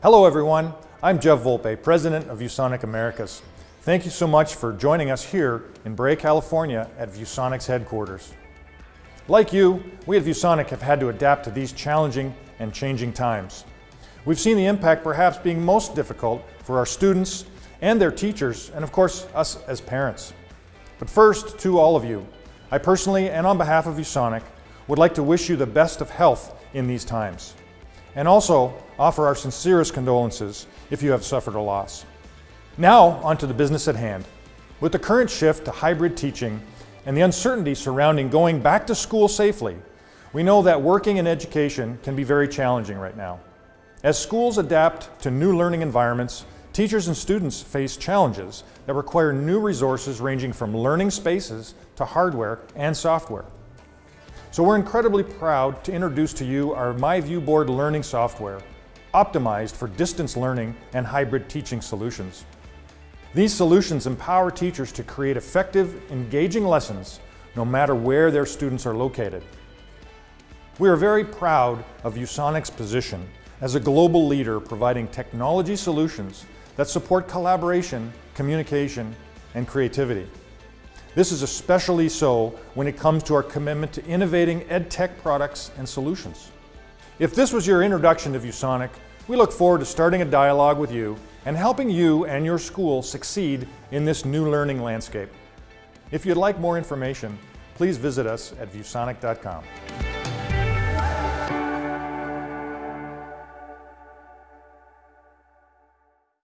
Hello everyone, I'm Jeff Volpe, President of ViewSonic Americas. Thank you so much for joining us here in Brea, California at ViewSonic's headquarters. Like you, we at ViewSonic have had to adapt to these challenging and changing times. We've seen the impact perhaps being most difficult for our students and their teachers, and of course, us as parents. But first, to all of you, I personally and on behalf of ViewSonic would like to wish you the best of health in these times, and also offer our sincerest condolences if you have suffered a loss. Now, onto the business at hand. With the current shift to hybrid teaching and the uncertainty surrounding going back to school safely, we know that working in education can be very challenging right now. As schools adapt to new learning environments, teachers and students face challenges that require new resources ranging from learning spaces to hardware and software. So we're incredibly proud to introduce to you our MyViewBoard learning software, optimized for distance learning and hybrid teaching solutions. These solutions empower teachers to create effective, engaging lessons no matter where their students are located. We are very proud of ViewSonic's position as a global leader providing technology solutions that support collaboration, communication, and creativity. This is especially so when it comes to our commitment to innovating EdTech products and solutions. If this was your introduction to ViewSonic, we look forward to starting a dialogue with you and helping you and your school succeed in this new learning landscape. If you'd like more information, please visit us at viewsonic.com.